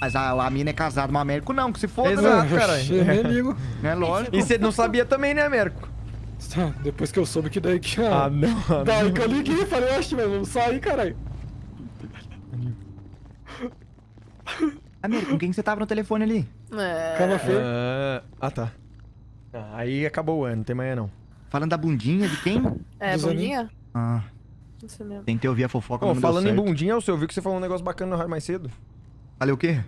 Mas a, a mina é casada, mas o Américo não, que se foda, Exato, né? caralho. Nem ligo. É lógico. E você não sabia também, né, Américo? Tá, Depois que eu soube que daí que... Ah, não. Daí que eu liguei e falei, oxe, mas vamos sair, caralho. Américo, com quem que você tava no telefone ali? É. Calma, Fê. Ah, ah, tá. Ah, aí acabou o ano, não tem mais não. Falando da bundinha de quem? É, Dos bundinha? Ah, Isso mesmo. tentei ouvir a fofoca, mas não deu falando em bundinha, você ouviu que você falou um negócio bacana no rádio mais cedo? Falei o quê?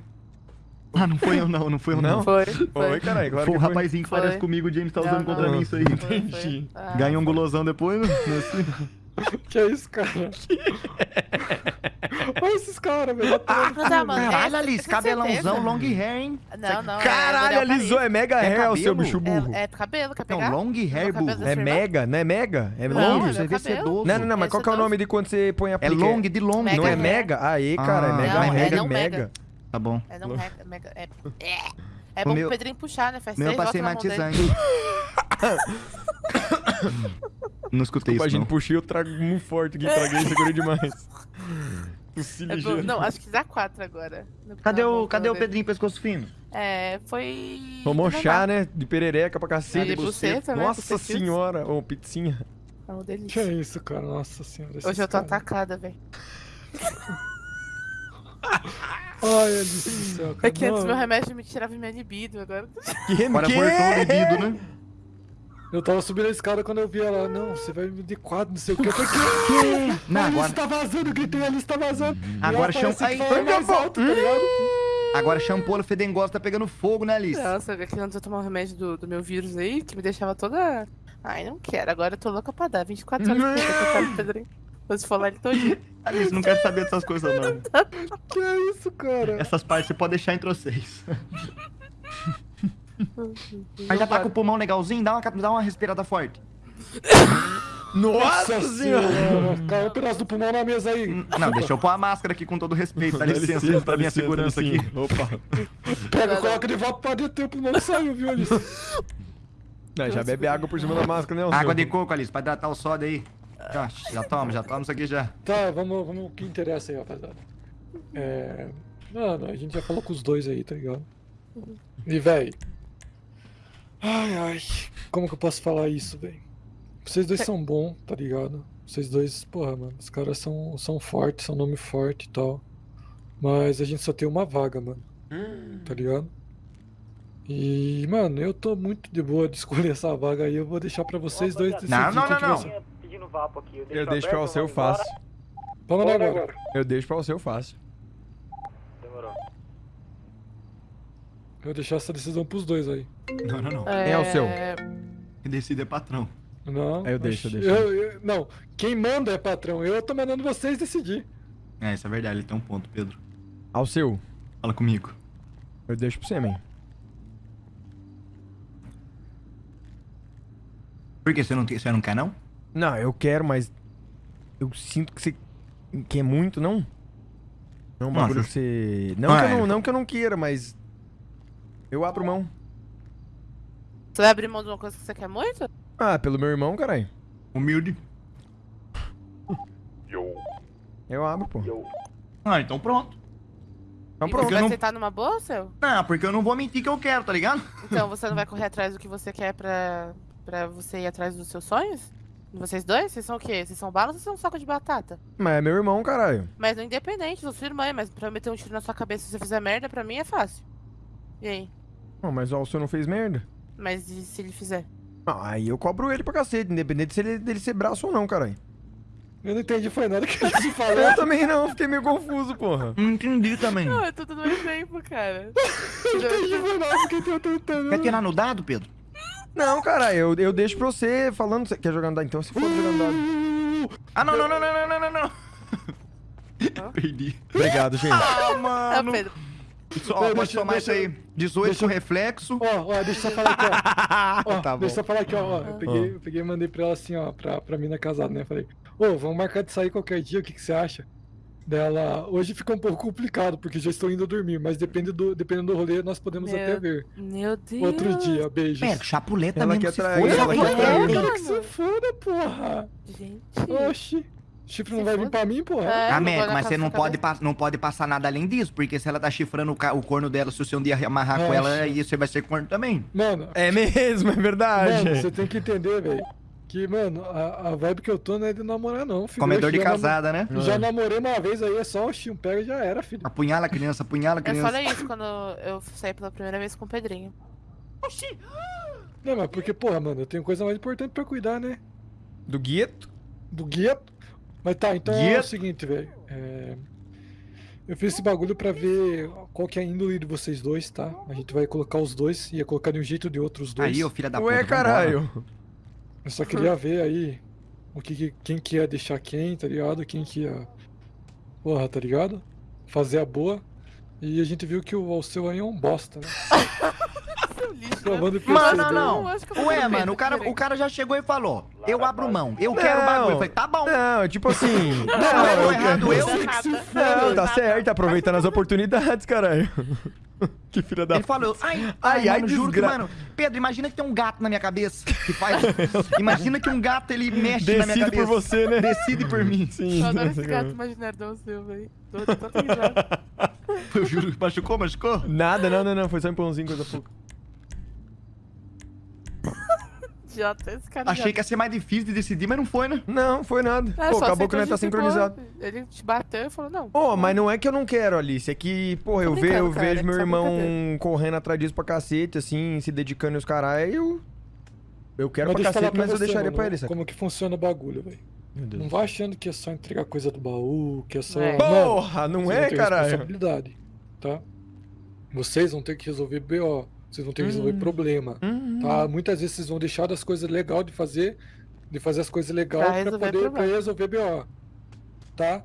Ah, não foi eu não, não foi eu não. Não? Foi. Foi, caralho, claro Foi o que foi. rapazinho que Foi. parece comigo, o James tá Não, usando contra não. mim isso aí. Foi, foi. Entendi. Ah, Ganha um gulosão depois, né? Que é isso, cara? Olha esses caras, velho. Não tá, mano. Caralho, é, Alice, cabelãozão, long hair, hein? Não, não. Caralho, é, alisou, é mega É hair, o seu bicho burro. É, é cabelo, quer Não, long hair, burro. É mega, não é mega? É Não, long? é Você vê sedoso. Não, não, não, mas É qual que é o nome de quando você põe a É long de long. Não é hair. mega? Aí, cara, é Ah. mega, Não, é é mega, não mega. mega. Tá bom. É, não mega, mega. É, é, é O bom meu- pro Pedrinho puxar, né? Faz Meu eu passei matizante. não escutei isso, Imagina, não. puxei, eu trago muito forte aqui, traguei, segurei demais. Tossi É ligeiro. Não, acho que dá quatro agora. Cadê o, cadê o. Pedrinho pescoço fino? É, foi. Tomou chá, né? De perereca pra E cacete. de buceta, né? Nossa senhora. Ô, pizzinha. É uma Que delícia. é isso, cara? Nossa senhora. Hoje eu tô caras. atacada, velho. Ai, Alice do céu, cara. É que antes meu remédio me tirava minha libido, agora. Que, Agora que? voltou o libido, né? Eu tava subindo a escada quando eu vi ela. Não, você vai me de quadro, não sei o que. Eu falei, que? Não, a Alice agora, tá vazando, gritei, a Alice tá vazando. Agora chama- Aí, olha, mais alto, tá ligado? agora shampoo fedengosa tá pegando fogo, né, Alice? Nossa, que antes eu tomar o remédio do, do meu vírus aí, que me deixava toda. Ai, não quero. Agora eu tô louca pra dar. 24 horas que eu quero o Pedrinho. Vou falar ele todinho. Alice, não quero saber dessas coisas, não. Que é isso, cara? Essas partes você pode deixar entre vocês. Mas já tá com o pulmão legalzinho? Dá uma, dá uma respirada forte. Nossa senhora. Caiu um pedaço do pulmão na mesa aí. Não, deixa eu pôr a máscara aqui com todo respeito. Dá licença, pra minha segurança aqui. Opa. Pega, coloca de volta pra deter o pulmão que saiu, viu, Alice? Não, já bebe água por cima da máscara, né? Água de coco, Alice, pra hidratar o soda aí. Já, já toma, já toma isso aqui já. Tá, vamos, vamos o que interessa aí, rapaziada. É. Mano, a gente já falou com os dois aí, tá ligado? E, véi. Ai, ai. Como que eu posso falar isso, véi? Vocês dois são bons, tá ligado? Vocês dois, porra, mano, os caras são, são fortes, são nome forte e tal. Mas a gente só tem uma vaga, mano. Tá ligado? E, mano, eu tô muito de boa de escolher essa vaga aí. Eu vou deixar pra vocês dois decidirem. Não, não, não, não. ser. Pedindo vapo aqui. Eu deixo pra você, eu faço. Vamos lá agora. Eu deixo pra você, eu faço. Demorou. Eu vou deixar essa decisão pros dois aí. Não, não, não. Quem é o seu? Quem decide é patrão. Não. Aí eu deixo, eu deixo. eu- não, quem manda é patrão. Eu tô mandando vocês decidir. É, isso é verdade, ele tem um ponto, Pedro. Ao seu. Fala comigo. Eu deixo pra você, man. Por que você não, você não quer, não? Não, eu quero, mas. Eu sinto que você. quer muito, não? Não, é um bagulho que você. Não, Ah, que eu não, é. não que eu não queira, mas. Eu abro mão. Você vai abrir mão de uma coisa que você quer muito? Ah, pelo meu irmão, caralho. Humilde. Eu abro, pô. Ah, então pronto. Então e pronto. você vai não- aceitar numa boa, seu? Não, porque eu não vou mentir que eu quero, tá ligado? Então você não vai correr atrás do que você quer pra, pra você ir atrás dos seus sonhos? Vocês dois? Vocês são o quê? Vocês são balas ou vocês são um saco de batata? Mas é meu irmão, caralho. Mas não independente, sou sua irmã, mas pra eu meter um tiro na sua cabeça se você fizer merda, pra mim é fácil. E aí? Não, mas ó, o senhor não fez merda. Mas e se ele fizer? Ah, aí eu cobro ele pra cacete, independente se ele, dele ser braço ou não, caralho. Eu não entendi, foi nada que ele falou. Eu também não, fiquei meio confuso, porra. Não entendi também. Não, é tudo no mesmo tempo, cara. Eu não entendi, foi nada que eu tô tentando. Quer tirar no dado, Pedro? Não, caralho, eu, eu deixo pra você falando. Quer jogar no dado? Então se for jogando dado. Ah, não, não, não, não, não, não, não, não. Perdi. Obrigado, gente. Ah, mano. Pedro. Só, pode deixa- somar deixa- isso aí. 18 deixa- com reflexo. Ó, ó, deixa eu só falar aqui, ó. Ó, Tá bom. Deixa eu falar aqui, ó. ó, Eu peguei, eu peguei e mandei pra ela assim, ó, pra, pra mina casada, né? Falei, ô, vamos marcar de sair qualquer dia, o que, que você acha? Dela, hoje fica um pouco complicado, porque já estou indo dormir, mas depende do, dependendo do rolê, nós podemos Meu até ver. Meu Deus. Outro dia, beijos. Pera, chapuleta Ela mesmo quer se trair, foda. ela quer trair. Que se foda, porra! Gente. Oxi! Chifre Se não vai vir pra mim, porra. É, Ah, na mas você não pode, pa- não pode passar nada além disso, porque se ela tá chifrando o, o corno dela, se você um dia amarrar com ela, aí você vai ser corno também. Mano, É mesmo, é verdade. mano, você tem que entender, velho. Que, mano, a, a vibe que eu tô não é de namorar, não, filho. Comedor Eu de casada, né? Já namorei uma vez aí, é só o chim pega e já era, filho. Apunhala a criança, apunhala a Eu criança. falei isso quando eu saí pela primeira vez com o Pedrinho. Não, mas porque, porra, mano, eu tenho coisa mais importante pra cuidar, né? Do gueto? Do guia. Mas tá, então é o seguinte, velho. é, Eu fiz esse bagulho pra ver qual que é a índole de vocês dois, tá? A gente vai colocar os dois, ia colocar de um jeito ou de outro os dois. Aí, ô filha da puta. Ué, caralho. Eu só queria ver aí o que, que- quem que ia deixar quem, tá ligado? Quem que ia. Porra, tá ligado? Fazer a boa. E a gente viu que o Alceu aí é um bosta, né? Né? que Mano, não, não. Eu eu Ué, mano, o cara, o cara já chegou e falou: Eu abro mão, eu quero o Não. bagulho. Eu falei: Tá bom. Não, tipo assim. Não, Não, eu eu errado, eu. Não, tá certo, aproveitando as oportunidades, caralho. Que filha da Ele falou, ai, Ai, ai, ai, mano, juro que, mano, Pedro, imagina que tem um gato na minha cabeça que faz. imagina que um gato ele mexe na minha Decide cabeça. por você, né? Decide por mim. Sim. Eu adoro esse gato imaginário seu, velho. Tô tô risada. Eu juro, machucou, machucou? Nada, não, não, não. Foi só um pãozinho, coisa pouca. Idiota, esse cara. Achei que ia ser mais difícil de decidir, mas não foi, né? Não, foi nada. É, Pô, acabou que nós tá sincronizado. Ele te bateu e falou, não. Pô, mas não é que eu não quero, Alice. É que, porra, eu, ve, eu cara, vejo é meu só irmão correndo atrás disso pra cacete, assim, se dedicando e os caralho. Eu, eu quero Mas pra cacete, pra mas eu deixaria mano, pra ele, saca? Como que funciona o bagulho, velho. Meu Deus. Não vai achando que é só entregar coisa do baú, que é só. É. Porra, não vocês é, caralho? responsabilidade, tá? Vocês vão ter que resolver BO, vocês vão ter que resolver Hum. problema, Hum, tá? Muitas vezes vocês vão deixar das coisas legais de fazer, de fazer as coisas legais Pra pra, resolver poder pra resolver BO, tá?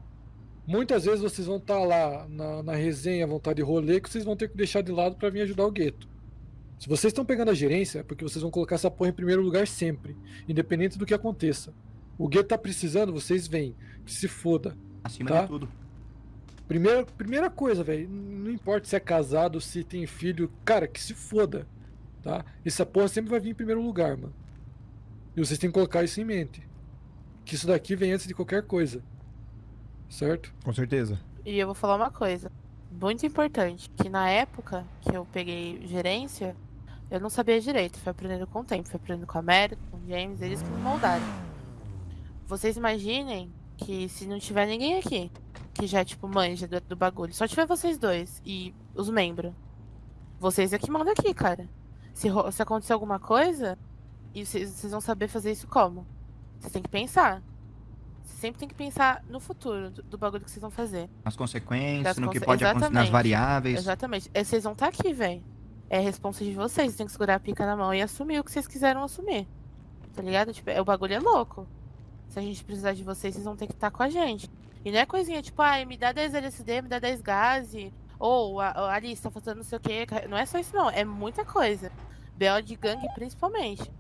Muitas vezes vocês vão estar lá na, na resenha, vão estar de rolê, que vocês vão ter que deixar de lado pra vir ajudar o gueto. Se vocês estão pegando a gerência, é porque vocês vão colocar essa porra em primeiro lugar sempre, independente do que aconteça. O gueto tá precisando, vocês vêm, que se foda. Acima Tá. de tudo. Primeira, primeira coisa, velho, não importa se é casado, se tem filho, cara, que se foda, tá? Essa porra sempre vai vir em primeiro lugar, mano. E vocês têm que colocar isso em mente. Que isso daqui vem antes de qualquer coisa. Certo? Com certeza. E eu vou falar uma coisa. Muito importante. Que na época que eu peguei gerência, eu não sabia direito. Fui aprendendo com o tempo. Fui aprendendo com a Mary, com o James, eles que me moldaram. Vocês imaginem que se não tiver ninguém aqui, que já, tipo, manja do, do bagulho, só tiver vocês dois e os membros. Vocês é que mandam aqui, cara. Se, se acontecer alguma coisa, e vocês, vão saber fazer isso como? Vocês têm que pensar. Você sempre tem que pensar no futuro do, do bagulho que vocês vão fazer. Nas consequências, Das no que conse- pode acontecer, nas variáveis. Exatamente. É, Vocês vão estar aqui, velho. É responsa de vocês. Têm que segurar a pica na mão e assumir o que vocês quiseram assumir. Tá ligado? Tipo, é, o bagulho é louco. Se a gente precisar de vocês, vocês vão ter que estar com a gente. E não é coisinha tipo, ai, me dá 10 LSD, me dá 10 gaze. Ou a, a Alice tá faltando não sei o quê. Não é só isso, não. É muita coisa. BO de gangue, principalmente.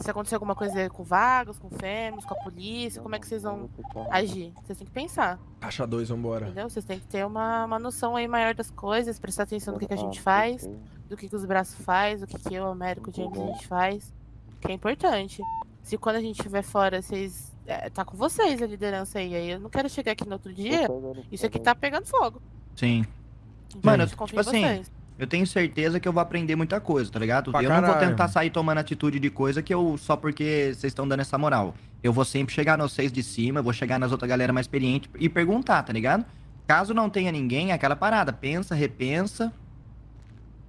Se acontecer alguma coisa com vagos, com fêmeas, com a polícia, como é que vocês vão agir? Vocês têm que pensar. Caixa 2, vambora. Entendeu? Vocês têm que ter uma, uma noção aí maior das coisas, prestar atenção no que, que a gente faz, do que, que os braços faz, do que, que eu, o Américo, James, a gente faz. Que é importante. Se quando a gente estiver fora, vocês. É, tá com vocês a liderança aí. Aí eu não quero chegar aqui no outro dia. Isso aqui tá pegando fogo. Sim. Então, Mano, confia tipo em assim, vocês. Eu tenho certeza que eu vou aprender muita coisa, tá ligado? Pra eu não vou caralho. tentar sair tomando atitude de coisa que eu só porque vocês estão dando essa moral. Eu vou sempre chegar nos seis de cima, eu vou chegar nas outras galera mais experiente e perguntar, tá ligado? Caso não tenha ninguém, é aquela parada, pensa, repensa,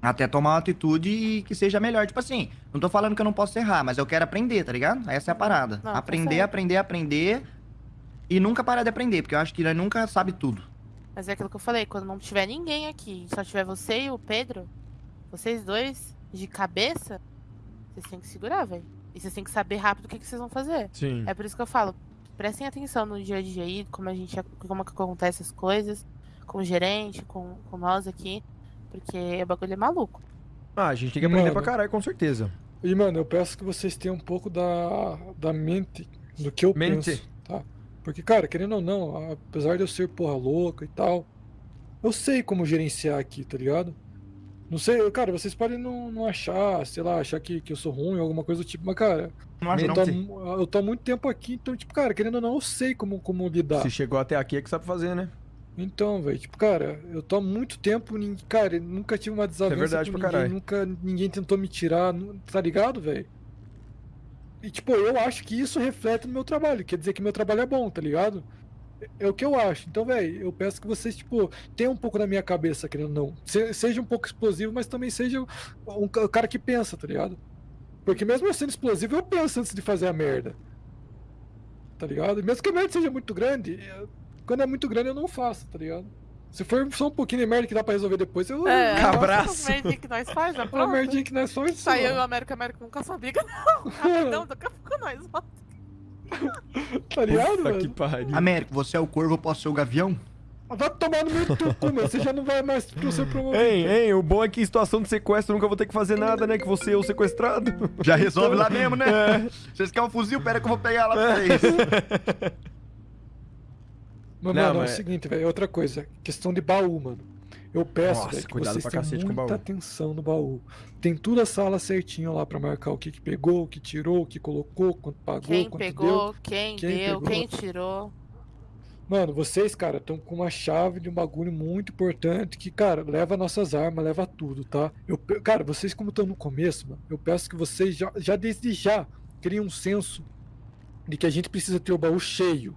até tomar uma atitude que seja melhor. Tipo assim, não tô falando que eu não posso errar, mas eu quero aprender, tá ligado? Essa é a parada. Não, aprender, aprender, aprender e nunca parar de aprender, porque eu acho que nós nunca sabe tudo. Mas é aquilo que eu falei, quando não tiver ninguém aqui, só tiver você e o Pedro, vocês dois, de cabeça, vocês têm que segurar, velho. E vocês têm que saber rápido o que, que vocês vão fazer. Sim. É por isso que eu falo, prestem atenção no dia a dia aí, como a gente, como que acontece as coisas, com o gerente, com, com nós aqui, porque o bagulho é maluco. Ah, a gente tem que aprender Mano. pra caralho, com certeza. E, mano, eu peço que vocês tenham um pouco da, da mente do que eu Mente. penso, tá? Porque, cara, querendo ou não, apesar de eu ser porra louca e tal, eu sei como gerenciar aqui, tá ligado? Não sei, cara, vocês podem não, não achar, sei lá, achar que, que eu sou ruim, alguma coisa do tipo, mas, cara, Não acho eu não. tô, sim. eu tô há muito tempo aqui, então, tipo, cara, querendo ou não, eu sei como, como lidar. Se chegou até aqui é que sabe fazer, né? Então, velho, tipo, cara, eu tô há muito tempo, cara, eu nunca tive uma desavença verdade com ninguém, caralho. nunca ninguém tentou me tirar, tá ligado, velho? E, tipo, eu acho que isso reflete no meu trabalho, quer dizer que meu trabalho é bom, tá ligado? É o que eu acho. Então, velho, eu peço que vocês, tipo, tenham um pouco da minha cabeça, querendo ou não. Se- seja um pouco explosivo, mas também seja um ca- cara que pensa, tá ligado? Porque mesmo eu sendo explosivo, eu penso antes de fazer a merda. Tá ligado? Mesmo que a merda seja muito grande, quando é muito grande eu não faço, tá ligado? Se for só um pouquinho de merda que dá pra resolver depois, eu. É, eu Cabraço. Os merdinhos que nós faz, já Uma merdinha que nós fomos. Saiu eu e o América, América nunca sabia que não. Rapidão, daqui a pouco nós volta. Tá ligado, Puta mano? que pariu. Américo, você é o corvo, eu posso ser o gavião? Vai tomar no meio do teu cu, mano. Você já não vai mais pro seu promovido. Hein, hein, o bom é que em situação de sequestro eu nunca vou ter que fazer nada, né? Que você é o sequestrado. Já resolve lá mesmo, né? Vocês querem um fuzil? Pera que eu vou pegar lá pra vocês. Mas, Não, mano, é mas- o seguinte, velho. Outra coisa. Questão de baú, mano. Eu peço, Nossa, velho, que vocês tenham muita atenção no baú. Tem tudo a sala certinho lá pra marcar o que, que pegou, o que tirou, o que colocou, quanto pagou, Quem quanto pegou, deu. quem, Quem deu, pegou. quem tirou. Mano, vocês, cara, estão com uma chave de um bagulho muito importante que, cara, leva nossas armas, leva tudo, tá? Eu, cara, vocês como estão no começo, mano, eu peço que vocês já, já desde já criem um senso de que a gente precisa ter o baú cheio,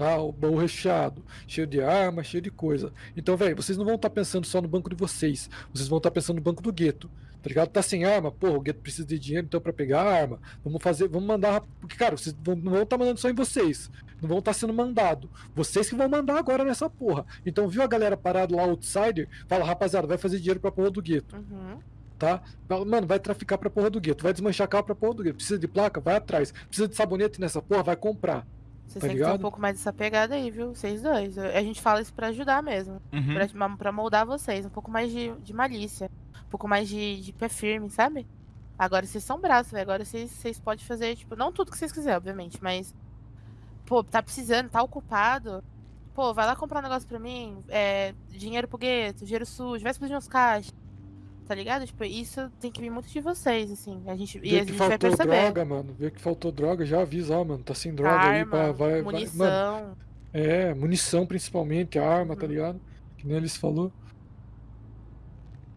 tá? O baú recheado, cheio de arma, cheio de coisa. Então, velho, vocês não vão estar pensando só no banco de vocês, vocês vão estar pensando no banco do gueto. Tá ligado? Tá sem arma, porra, o gueto precisa de dinheiro então pra pegar a arma. Vamos fazer, vamos mandar, porque cara, vocês vão- não vão estar mandando só em vocês não vão estar sendo mandado. Vocês que vão mandar agora nessa porra. Então, viu a galera parado lá, outsider? Fala, rapaziada, vai fazer dinheiro pra porra do gueto, Uhum. tá? Mano, vai traficar pra porra do gueto, vai desmanchar carro pra porra do gueto. Precisa de placa? Vai atrás. Precisa de sabonete nessa porra? Vai comprar. Vocês Tá têm que ter um pouco mais dessa pegada aí, viu? Vocês dois. A gente fala isso pra ajudar mesmo. Uhum. Pra, pra moldar vocês. Um pouco mais de, de malícia. Um pouco mais de, de pé firme, sabe? Agora vocês são braços, velho. Agora vocês, vocês podem fazer, tipo, não tudo que vocês quiserem, obviamente, mas. Pô, tá precisando, tá ocupado. Pô, vai lá comprar um negócio pra mim. É, dinheiro pro gueto, dinheiro sujo, vai explodir uns caixas. Tá ligado? Tipo, isso tem que vir muito de vocês, assim. A gente, e Vê a que gente vai faltou perceber. droga, mano. Vê que faltou droga, já avisa, ó, mano. Tá sem droga aí, Arma, pá, vai, vai. Mano, munição. é, munição principalmente, arma, tá Uhum. ligado? Que nem eles falou.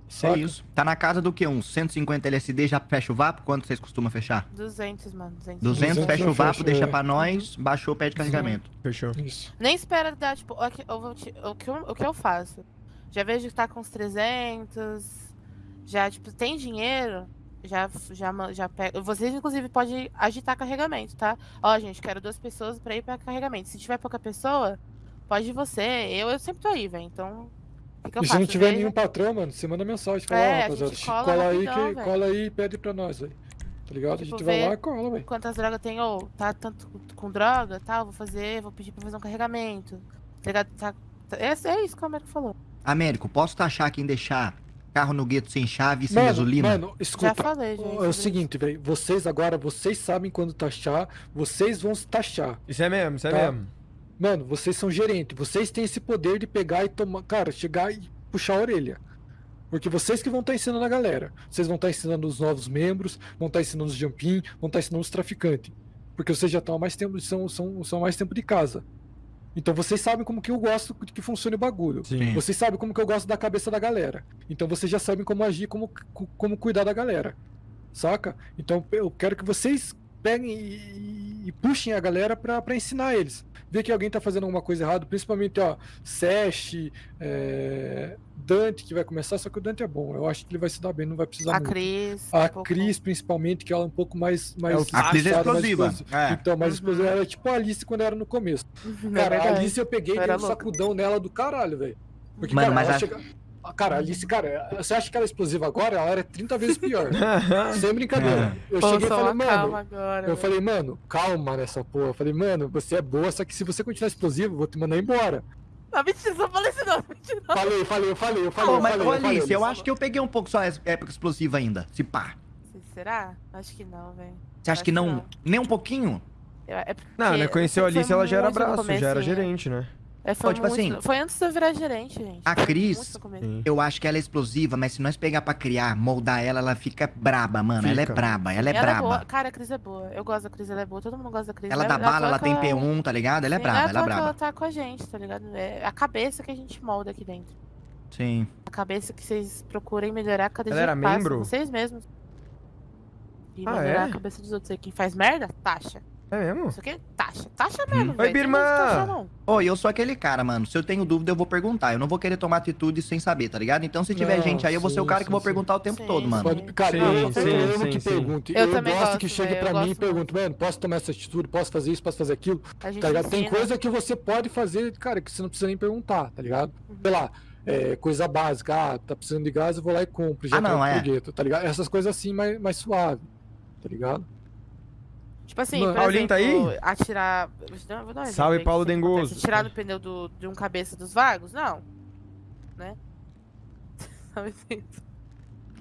É Saca? isso. Tá na casa do quê? Uns 150 LSD já fecha o vapo? Quanto vocês costumam fechar? 200, mano. 200. 200, 200 fecha o vapo, fecha, deixa é. pra nós, baixou, pede carregamento. Fechou. Isso. Nem espera dar, tipo, que o que eu, o que eu faço? Já vejo que tá com uns 300, já, tipo, tem dinheiro, já, já, já pega. Vocês, inclusive, podem agitar carregamento, tá? Ó, gente, quero duas pessoas pra ir pra carregamento. Se tiver pouca pessoa, pode ir você. Eu, eu sempre tô aí, velho. Então, eu E se não tiver Vejo- nenhum patrão, mano, você manda mensagem. Fala, É, a rapaziada, cola cola, aí, rapidão, que, velho. cola aí e pede pra nós, velho. Tá ligado? a Tipo, gente vai lá e cola, velho. quantas drogas tem, ou tá tanto com- droga, tal, vou fazer, vou pedir pra fazer um carregamento. Tá ligado? Tá, tá- é, é isso que o Américo falou. Américo, posso taxar quem deixar carro no gueto sem chave e sem Mano, gasolina? mano, Já escuta. falei, gente. É o seguinte, velho. Vocês agora, vocês sabem quando taxar, vocês vão se taxar. Isso é mesmo, isso é Tá. mesmo. Mano, vocês são gerente, vocês têm esse poder de pegar e tomar, cara, chegar e puxar a orelha. Porque vocês que vão estar ensinando a galera. Vocês vão estar ensinando os novos membros, vão estar ensinando os jumpin, vão estar ensinando os traficantes. Porque vocês já estão há mais tempo, são, são, são há mais tempo de casa. Então vocês sabem como que eu gosto de que funcione o bagulho. Sim. Vocês sabem como que eu gosto da cabeça da galera. Então vocês já sabem como agir, como, como cuidar da galera. Saca? Então eu quero que vocês peguem e, e puxem a galera pra ensinar eles. Ver que alguém tá fazendo alguma coisa errada, principalmente, ó, Sesh, é, Dante, que vai começar, só que o Dante é bom. Eu acho que ele vai se dar bem, não vai precisar A muito. Cris. A um Cris, principalmente, que ela é um pouco mais. mais É A Cris é explosiva. explosiva. É. Então, mais Uhum. explosiva. Ela é tipo a Alice quando era no começo. É Cara, a. Alice eu peguei e dei um sacudão nela do caralho, velho. Porque, Mano, cara, mas ela a- chega... Cara, Alice, cara, você acha que ela é explosiva agora? Ela era 30 vezes pior. Sem brincadeira. Eu Pô, cheguei e falei, mano. calma agora. Eu falei, mano, calma nessa porra. Eu falei, mano, você é boa, só que se você continuar explosivo, eu vou te mandar embora. Não, mentira, só falei isso não. Mentira, não. Falei, falei, eu falei, eu falei. Pô, eu mas, falei, ô, eu falei, Alice, eu Alice. acho que eu peguei um pouco só essa época explosiva ainda. Se pá. Será? Acho que não, velho. Você acha Acho que não? não. Nem um pouquinho? Eu- É porque Não, né? Conheceu a Alice, ela já era braço, já era comecinho. gerente, né? É, foi, Ó, tipo muito- assim- foi antes de eu virar gerente, gente. A Cris-. Eu acho que ela é explosiva, mas se nós pegar pra criar, moldar ela, ela fica braba, mano. Ela é Fica. braba, ela é ela braba. é. Cara, a Cris é boa. Eu gosto da Cris, ela é boa. Todo mundo gosta da Cris. Ela Não dá é- é bala, ela tem P1, tá ligado? Ela é Sim, braba, ela é braba. ela tá com a gente, tá ligado? É a cabeça que a gente molda aqui dentro. Sim. A cabeça que vocês procurem melhorar cada Ela dia era que passa, membro? Vocês mesmos. E Ah, melhorar é? a cabeça dos outros aí. Quem faz merda, taxa. É mesmo? Isso aqui é taxa. Taxa mesmo, Hum. velho. Oi, Tem Birma! muito que taxar, não. Ô, e eu sou aquele cara, mano. Se eu tenho dúvida, eu vou perguntar. Eu não vou querer tomar atitude sem saber, tá ligado? Então, se tiver Não, gente aí, eu vou ser o sim, cara que sim, vou sim. perguntar o tempo Sim, todo, mano. Pode- cara, Sim, eu, sim, eu, eu sim, que sim. pergunto. Eu Eu, também gosto gosto, que chegue pra mim e pergunte, mano, posso tomar essa atitude, posso fazer isso, posso fazer aquilo, tá ligado? Tem coisa que você pode fazer, cara, que você não precisa nem perguntar, tá ligado? Uhum. Sei lá, é, coisa básica, ah, tá precisando de gás, eu vou lá e compro, já Ah, não, é. pro gueto, tá ligado? Essas coisas assim, mais, mais suave, tá ligado? Tipo assim, Mano, por Paulinho tá exemplo, aí? atirar... Vou dar- vou dar um exemplo Salve, que Paulo. Dengoso. Atirar no pneu do, de um cabeça dos vagos? Não. Né? Sabe assim? Tem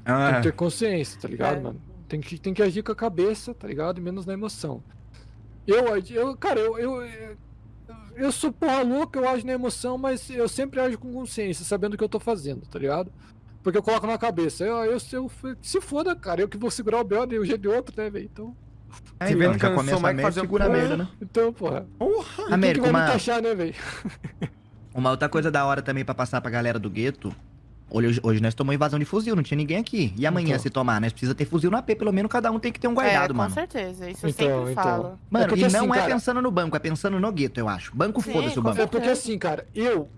Ah, que ter consciência, tá ligado, É. mano? Tem que, tem que agir com a cabeça, tá ligado? E menos na emoção. Eu, eu cara, eu, eu, eu, eu sou porra louca, eu ajo na emoção, mas eu sempre ajo com consciência, sabendo o que eu tô fazendo, tá ligado? Porque eu coloco na cabeça, eu, eu, eu, se foda, cara, eu que vou segurar o B.O. de um jeito de outro, né, velho? Então, Se ó, vendo já cansou começa mais a que o segura a merda, né? então, porra. Porra! Que vai uma- taxar, né, velho? Uma outra coisa da hora também pra passar pra galera do gueto. Hoje, hoje nós tomamos invasão de fuzil, não tinha ninguém aqui. E amanhã, Então. se tomar, nós precisa ter fuzil no AP, pelo menos cada um tem que ter um guardado, é, com mano. certeza. Isso eu Então, sempre então. falo. Mano, É e não assim, é cara- pensando no banco, é pensando no gueto, eu acho. Banco, foda-se o com banco. É porque assim, cara, eu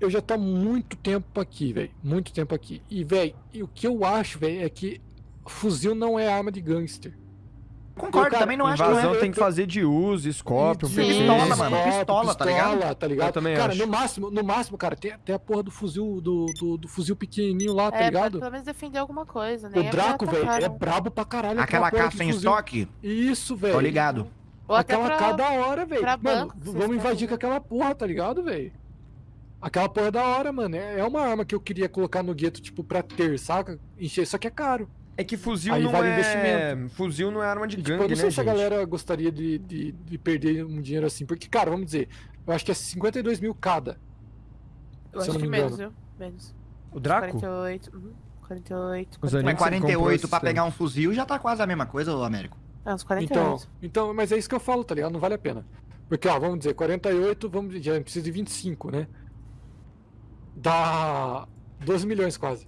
eu já tô há muito tempo aqui, velho. Muito tempo aqui. E, velho, o que eu acho, velho, é que fuzil não é arma de gangster. Concordo, cara, também não acho que não Invasão é. tem que fazer de uso, escópio, Sim. Pistola, mano, pistola, tá ligado? Pistola, tá ligado? Eu também cara, acho. no máximo, no máximo, cara, tem, tem a porra do fuzil do, do, do fuzil pequenininho lá, tá É, pra ligado? pelo menos defender alguma coisa, né? O Draco, velho, é brabo pra caralho. Aquela caça em estoque, Isso, velho. tô ligado. Ou até Aquela pra... cada hora, velho. Mano, vamos invadir querem, com aquela porra, tá ligado, velho? Aquela porra é da hora, mano. É é uma arma que eu queria colocar no gueto, tipo, pra ter, saca? Encher, só que é caro. É que fuzil Aí não vale é... investimento. Fuzil não é arma de E, gangue, tipo, eu não sei né, se a gente? galera gostaria de, de, de perder um dinheiro assim. Porque, cara, vamos dizer, eu acho que é 52 mil cada. Eu acho que me menos, viu? Menos. O Draco? 48. Uhum. 48. Os 48. animais Mas que você comprou 48 esses pra pegar um fuzil já tá quase a mesma coisa, ô Américo. É, uns Então, 48. então, mas é isso que eu falo, tá ligado? Não vale a pena. Porque, ó, vamos dizer, 48, vamos, já precisa de 25, né? Dá 12 milhões quase.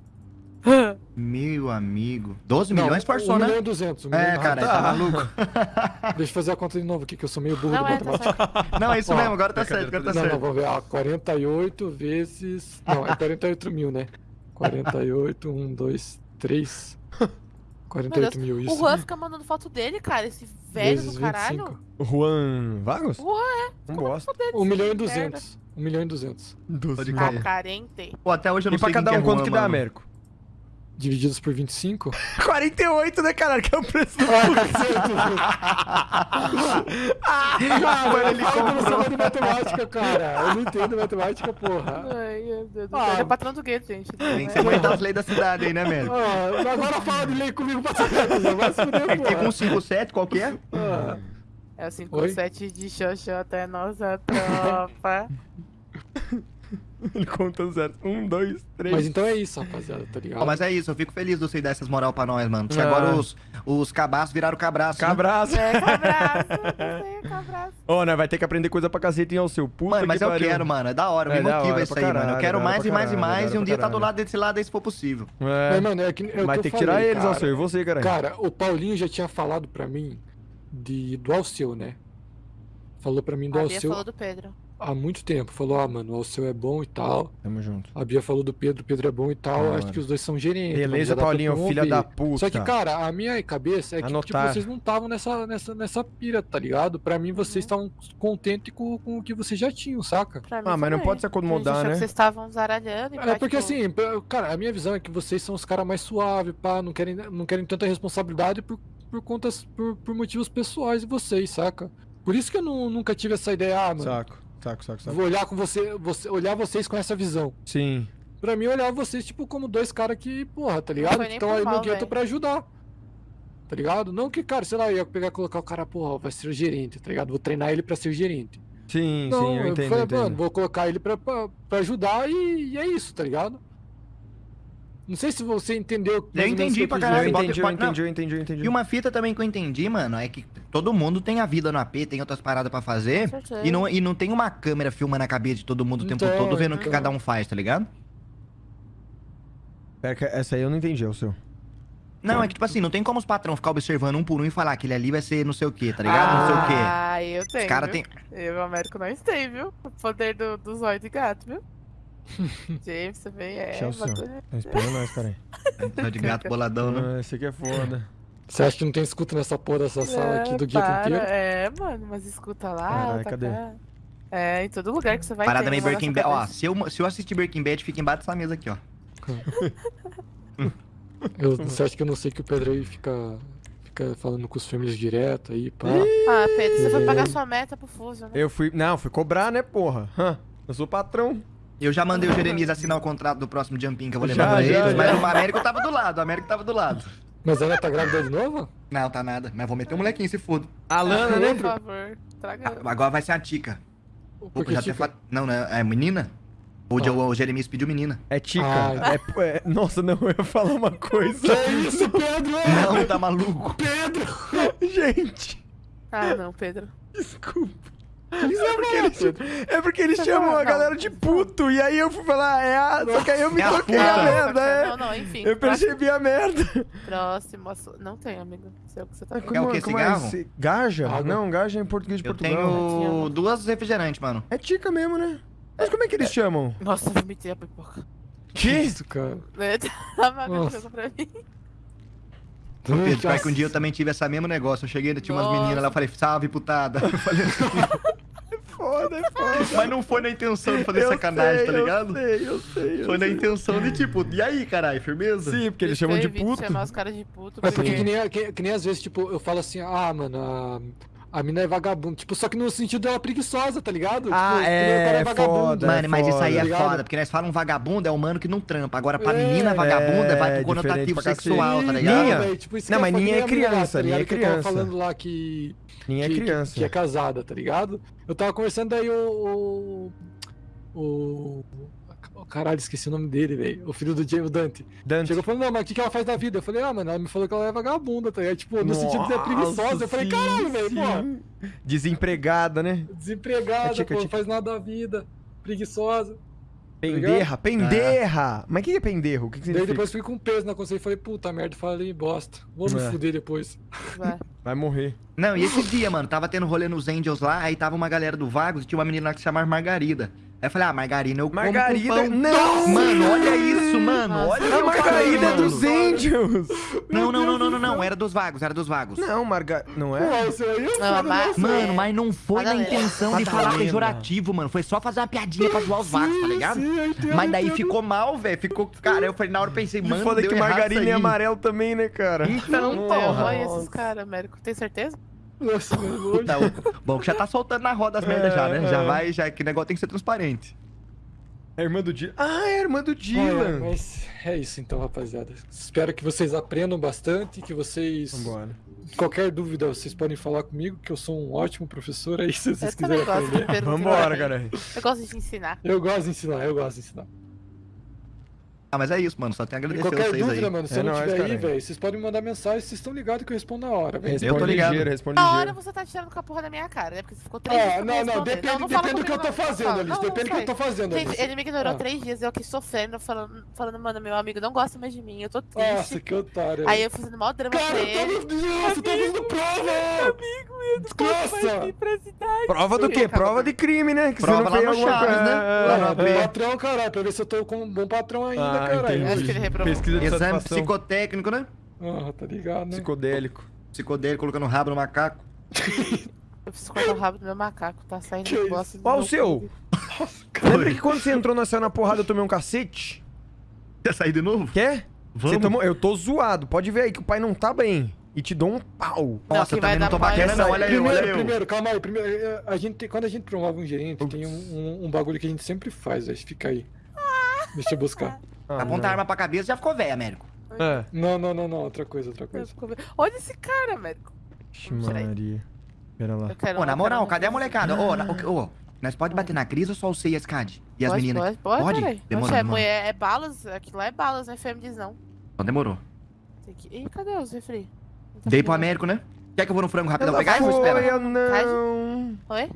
Meu amigo. 12 Não, milhões forçou, 1 né? milhão e 200. um É, cara, Ah, tá tá. maluco. Deixa eu fazer a conta de novo aqui, que eu sou meio burro Não de é, tá matemática. certo. Não, é isso Ó, mesmo, agora tá certo, agora tá não, não, certo. vamos ver. Ó, 48 vezes. Não, é 48 mil, né? 48, 1, 2, 3. 48 mil, O isso. Juan fica mandando foto dele, cara. Esse velho Vezes do caralho. 25. O Juan Vagos? Juan, Não gosto. 1 milhão e Merda. 200. 1 milhão e 200. Pode milhões. crer. Ah, carente. Pô, até hoje eu não E pra sei quem cada um é quanto que dá. Américo? Divididos por 25. 48, né, caralho? Que é o preço do Cara, ele comprou. de matemática, cara. Eu não entendo matemática, porra. Ai, meu Deus do Ah. céu. Ele é patrão do gueto, gente. Tem que ser aguentar as leis da cidade aí, né, Américo? Ah, agora fala de lei comigo pra saber, vai se fuder, É que tem porra. com 57, qual que é? Ah, É o 57 de Xoxota, é nossa tropa. Ele conta zero. Um, dois, três. Mas então é isso, rapaziada, tá ligado? Ó, mas é isso, eu fico feliz de você dar essas moral pra nós, mano. Porque Ah. agora os, os cabaços viraram cabraço. né? Cabraço. É, cabraço. Ô, né? Vai ter que aprender coisa pra cacete, hein, ao seu puta Mano, mas que eu pariu. quero, mano. É da hora, É me da motiva hora isso aí, mano. caralho, Eu quero hora mais e mais e caralho, mais. E um dia tá do lado desse lado aí, se for possível. É. Mas, mano, é que, é Vai ter que tirar eles, cara. Alceu. E você, caralho? Cara, o Paulinho já tinha falado pra mim de, do Alceu, né? Falou pra mim do Alceu falou do Pedro. Há muito tempo. Falou, ah, mano, o Alceu é bom e tal. Tamo junto. A Bia falou do Pedro, o Pedro é bom e tal. Da Acho que os dois são gerentes. Beleza, Paulinho, filha da puta. Só que, cara, a minha cabeça é que tipo, vocês não estavam nessa, nessa, nessa pira, tá ligado? Pra mim, vocês Uhum. estavam contentes com, com o que vocês já tinham, saca? Pra mim Ah, mas não também. pode se acomodar, né? que vocês estavam zaralhando e É porque tipo, assim, cara, a minha visão é que vocês são os caras mais suaves, pá, não querem, não querem tanta responsabilidade por, por contas, por, por motivos pessoais de vocês, saca? Por isso que eu não- nunca tive essa ideia, ah, mano, Saco, saco, saco, saco. vou olhar com você, você, olhar vocês com essa visão. Sim. Pra mim, olhar vocês, tipo, como dois caras que, porra, tá ligado? Que estão aí no gueto pra ajudar. Tá ligado? Não que, cara, sei lá, eu ia pegar e colocar o cara, porra, vai ser gerente, tá ligado? Vou treinar ele pra ser gerente. Sim, Não, sim, eu entendo, falei, eu entendo. mano, vou colocar ele pra, pra, pra ajudar e, e é isso, tá ligado? Não sei se você entendeu. menos entendi pra caralho, eu entendi, eu não. entendi, eu entendi, eu entendi. E uma fita também que eu entendi, mano, é que todo mundo tem a vida no AP, tem outras paradas pra fazer. E não, e não tem uma câmera filmando a cabeça de todo mundo o tempo Então, todo, vendo o que então. cada um faz, tá ligado? Pera que essa aí eu não entendi, é o seu. Não, é que tipo assim, não tem como os patrão ficar observando um por um e falar que ele ali vai ser não sei o que, tá ligado? não sei o quê. Ah, eu tenho. Os caras tem. Eu e o Américo nós tem, viu? O poder do, do zóio de gato, viu? James também é. Esse é o seu. bagulho- Tá esperando nós, peraí. Só de gato boladão, né? Ah, esse aqui é foda. Você acha que não tem escuta nessa porra dessa sala aqui do para. inteiro? É, mano, mas escuta lá. Caralho, tá cadê? cá. É, em todo lugar que você vai Parada meio Breaking Bad. Ó, se eu, se eu assistir Breaking Bad, fica embaixo dessa mesa aqui, ó. Eu, você acha que eu não sei que o Pedro aí fica, fica falando com os famílias direto aí, pá? Ah, Pedro, você foi pagar sua meta pro Fuso, né? Eu fui. Não, fui cobrar, né, porra? Hã? Eu sou patrão. Eu já mandei o Jeremias assinar o contrato do próximo jumping que eu vou Já, levar pra já, eles, mas já. o Américo tava do lado, o Américo tava do lado. Mas ela tá grávida de novo? Não, tá nada, mas vou meter o molequinho, se foda. A Lana, né? Por favor, traga. Agora vai ser a Tica. Porque, já até tipo, fa- Não, não, é menina? O, o Jeremias pediu menina. É Tica. Ah. É, é- nossa, não, eu ia falar uma coisa. Que isso, Pedro? Não, tá maluco. Gente, Ah, não, Pedro. desculpa. Isso É porque eles, é porque eles chamam a galera de puto. E aí eu fui falar, é a. Só que aí eu me É a toquei a merda, é. Não, não, enfim. Eu percebi a merda. Próximo assunto. Não tem, amigo. Sei o que você tá Ah, falando. Quer o quê, cigarro? esse- Gaja? Água. Não, gaja é em português de Eu Portugal. tenho duas refrigerantes, mano. É tica mesmo, né? Mas como é que eles chamam? Nossa, eu vomitei a pipoca. Que isso, cara? Tava Nossa. coisa pra mim. Pedro, pior que um dia eu também tive esse mesmo negócio. Eu cheguei, tinha umas Nossa. meninas lá, eu falei, salve, putada. Eu falei Foda, é foda. Mas não foi na intenção de fazer Eu sacanagem, sei, tá ligado? Eu sei, eu sei. eu Foi na sei. intenção de tipo, e aí, caralho, firmeza? Sim, porque eles chamam de puto. chamar os caras de puto. Mas porque porque- que nem, que, que nem às vezes, tipo, eu falo assim, ah, mano, a, a mina é vagabunda. Tipo, só que no sentido dela preguiçosa, tá ligado? Ah, tipo, é, é foda. Mano, mas isso aí é tá ligado? foda, porque nós falamos vagabundo é humano que não trampa. Agora, pra É, menina vagabunda, é, vai pro conotativo sexual, tá ligado? Ninha. tipo, Não, mas Ninha é lá, criança, tá Ninha é ligado? Que eu tava criança. falando lá que, Ninguém é criança. Que, que é casada, tá ligado? Eu tava conversando daí o. O. o caralho, esqueci o nome dele, velho. O filho do Diego Dante. Dante. Chegou falando, não, mas o que, que ela faz da vida? Eu falei, ah, mano, ela me falou que ela é vagabunda, tá ligado? Tipo, no sentido de ser preguiçosa. Eu falei, caralho, velho, pô. Desempregada, né? Desempregada, É tica, pô, não faz nada da vida. Preguiçosa. Penderra, penderra. Mas o que é penderro? O que, que Daí significa? depois fui com peso na consciência e falei, puta merda, falei bosta. Vou me É. fuder depois. Vai. Vai morrer. Não, e esse dia, mano, tava tendo rolê nos Angels lá, aí tava uma galera do Vagos e tinha uma menina lá que se chamava Margarida. Aí eu falei, ah, Margarida, eu como com Margarida. pão. Não! Mano, olha isso, mano. Nossa. Olha A o Margarida é dos. Angels. Não, não, não, não, não, não. Era dos Vagos, era dos Vagos. Não, Marga... Não é? isso aí é Não, mas-? Mano, mas não foi na intenção de falar pejorativo, mano. Foi só fazer uma piadinha pra zoar os Vagos, tá ligado? Sim, eu entendo, Mas daí entendo. ficou mal, velho. Ficou. Cara, eu falei, na hora eu pensei, mano. foda deu que errado margarina é amarelo também, né, cara? Então, porra. olha esses caras, Américo. Tem certeza? Nossa, mano, Puta, o- bom, que já tá soltando na roda as merdas já, né? Já É. vai, já que o negócio tem que ser transparente. É a irmã do Dylan. Ah, é a irmã do É, Dylan. mas é isso então, rapaziada. Espero que vocês aprendam bastante, que vocês. Vambora. Qualquer dúvida, vocês podem falar comigo, que eu sou um ótimo professor aí, se vocês Eu quiserem aprender. Vambora, cara. Eu gosto de ensinar. Eu gosto de ensinar, eu gosto de ensinar. Ah, mas é isso, mano. Só tenho a agradecer qualquer vocês dúvida, aí. mano, se É eu não nóis, tiver aí, caralho. velho, vocês podem me mandar mensagem, vocês estão ligados que eu respondo na hora, velho. Responde tô ligado. ligeiro, responde Na hora você tá tirando com a porra da minha cara, né? Porque você ficou três dias Ah, me não, não, depende, não fala depende do que eu tô não. fazendo. Alice. Não, não Depende do que eu tô fazendo, Alice. ele me ignorou Ah. três dias, eu aqui sofrendo, falando, falando, mano, meu amigo não gosta mais de mim, eu tô triste. Nossa, que otário. Aí eu fazendo maior drama Cara, pra eu ele. Nossa, eu tava fazendo prova! Amigo, eu não. Prova do quê? Prova de crime, né? Que Prova você não lá fez no alguma Chaves, coisa. né? É. Patrão, caralho, pra ver se eu tô com um bom patrão ainda, Ah, caralho. entendi. Acho que ele reprovou. Pesquisa de Exame satisfação. psicotécnico, né? Ah, tá ligado, né? Psicodélico. Psicodélico, colocando o rabo no macaco. Eu preciso cortar o rabo do meu macaco, tá saindo Que do Ó, o seu. cu. Lembra que quando você entrou na cena na porrada eu tomei um cacete? Quer sair de novo? Quer? Você Vamos. tomou... Eu tô zoado. Pode ver aí que o pai não tá bem. E te dou um pau. Nossa, que eu também não tô bacana, é não. Olha eu, primeiro, olha eu. primeiro, calma aí. Primeiro, eh, a gente, quando a gente promove um gerente, tem um, um, um bagulho que a gente sempre faz, velho. Fica aí. Deixa eu buscar. Ah, Aponta a arma pra cabeça já ficou velho, Américo. É. Não, não, não, não. Outra coisa, outra coisa. Olha esse cara, Américo. Maria. Pera lá. Pô, na moral, cadê a molecada? Ô, na- ô, ô, Nós pode bater na Cris ou só o C e a SCAD? E as pode, meninas? Pode, pode, Pode? Oxe, é, mulher, é balas, aquilo lá é balas, não é diz não. Então demorou. Tem que... Ih, cadê os refri? Tá Dei pro. Américo, né? Quer que eu vou no frango rapidão pegar? Foi, eu não. Oi?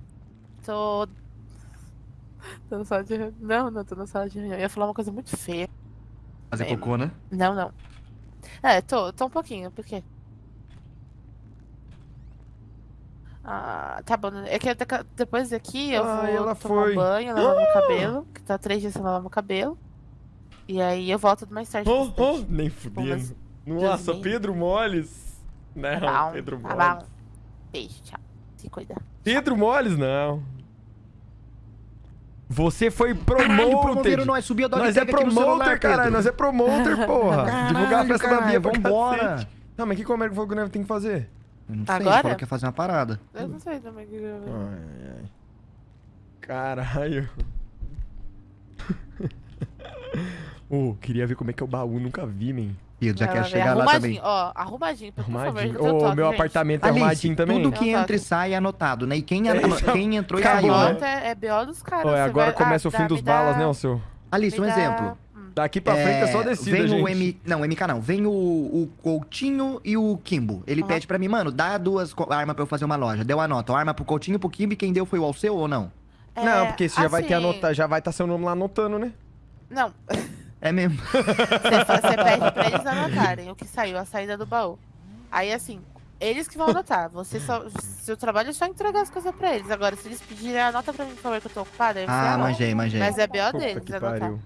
Tô... Tô na sala de reunião. Não, não, tô na sala de reunião. Eu ia falar uma coisa muito feia. Fazer É, cocô, né? Não, não. É, tô, tô um pouquinho, por quê? Ah, tá bom. É que depois daqui eu Ah, vou ela tomar foi. banho, lavar meu cabelo, que tá três dias sem lavar meu cabelo. E aí eu volto mais tarde. Oh, oh, nem fudendo. Nossa, Pedro Moles. Não, Tá bom, Pedro tá Moles. bom. Beijo, tchau. Se cuida. Pedro Moles, não. Você foi Caralho, promoted. promoveram nós, subiu a dog Nós é promoter, caralho. Nós é promoter, porra. Divulgar a Caralho, festa da Bia caralho, pra vambora. cacete. Não, mas o que que o nós tem que fazer? Eu Não sei, Agora? ele falou que ia fazer uma parada. Eu não sei também o que eu. Ai, ai. Caralho. Ô, queria ver como é que é o baú, nunca vi, man. Pedro, já quer ver, chegar lá também. Ó, arrumadinho, por favor. Arrumadinho. Ô, toque, meu apartamento é arrumadinho também. tudo que Não, entra e tá. sai é anotado, né? E quem, É, então, quem entrou e saiu, né? é, é BO dos caras. Agora vai- começa ah, o fim dá- dos balas, né, o seu? Alice, um exemplo. hum. Daqui pra frente é só descida, vem gente. o M... Não, MK não. Vem o, o Coutinho e o Kimbo. Ele Aham. pede pra mim, mano, dá duas armas pra eu fazer uma loja. Deu a nota. Arma pro Coutinho e pro Kimbo e quem deu foi o Alceu ou não? Não, É, porque você já vai ter assim, anotado, já vai estar seu nome lá anotando, né? Não, É mesmo. Você, pede pra eles anotarem o que saiu, a saída do baú. Aí, assim, eles que vão anotar. Você só, seu trabalho é só entregar as coisas pra eles. Agora, se eles pedirem, anota pra mim, por favor, que eu tô ocupada. Aí você Ah, anota. manjei, manjei. Mas é BO Puta deles que anotar. pariu.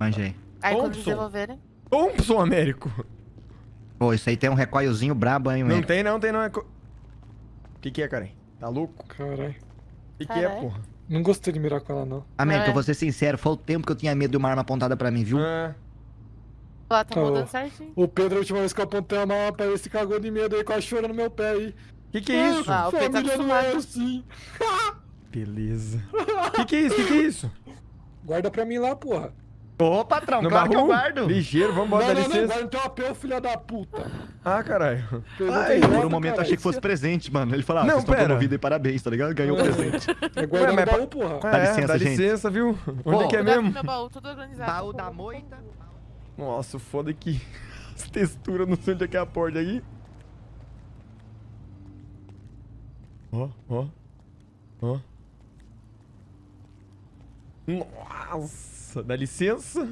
Manjei. Aí, quando eles Thompson. devolverem... Thompson, Américo. Pô, isso aí tem um recoilzinho brabo, hein, Não tem, não tem, não. É co... O que que é, Karen? Tá louco? Caralho. O que que é, Caralho. porra? Não gostei de mirar com ela, não. América, É. eu vou ser sincero, foi o tempo que eu tinha medo de uma arma apontada pra mim, viu? Ah, Lá, tá mudando bom. certinho. O Pedro, a última vez que eu apontei uma arma pra ele, se cagou de medo aí, quase chorando no meu pé aí. que que é isso? Ah, o Pedro tá Família não é assim. Beleza. que que é isso? Que que é isso? Guarda pra mim lá, porra. Ô, patrão, No claro que eu guardo. Ligeiro, vambora, não, dá não, não, licença. guarda no teu apelo, filha da puta. Ah, caralho. Ai, por um momento eu achei que fosse presente, mano. Ele falou, ah, Não, vocês estão pera. promovidos e parabéns, tá ligado? Ganhou o presente. É guardar mas baú, porra. Dá é, licença, dá gente. licença, viu? Onde Pô, é que é mesmo? meu baú, tudo organizado. Baú da moita. Nossa, o foda é que as texturas, não sei onde é que é a porta aqui. Ó, ó, ó. Nossa, dá licença.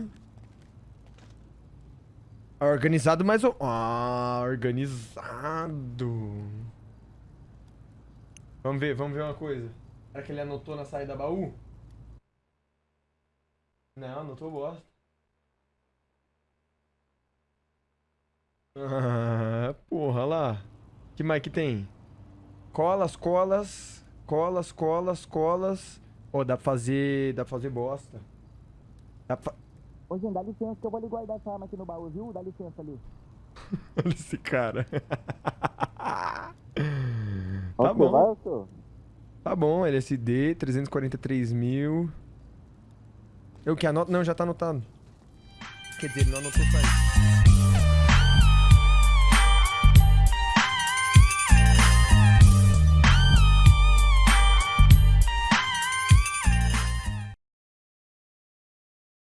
Organizado, mas... o- Ah, organizado. Vamos ver, vamos ver uma coisa. Será que ele anotou na saída da baú? Não, anotou bosta. Ah, porra, lá. que mais que tem? Colas, colas, colas, colas, colas. Ó, dá pra fazer. Dá pra fazer bosta. Dá pra. Ô, gente, dá licença que eu vou lhe guardar essa arma aqui no baú, viu? Dá licença ali. Olha esse cara. tá Vai, bom. senhor? Tá bom, LSD, 343 mil. Eu que anoto? Não, já tá anotado. Quer dizer, ele não anotou só isso.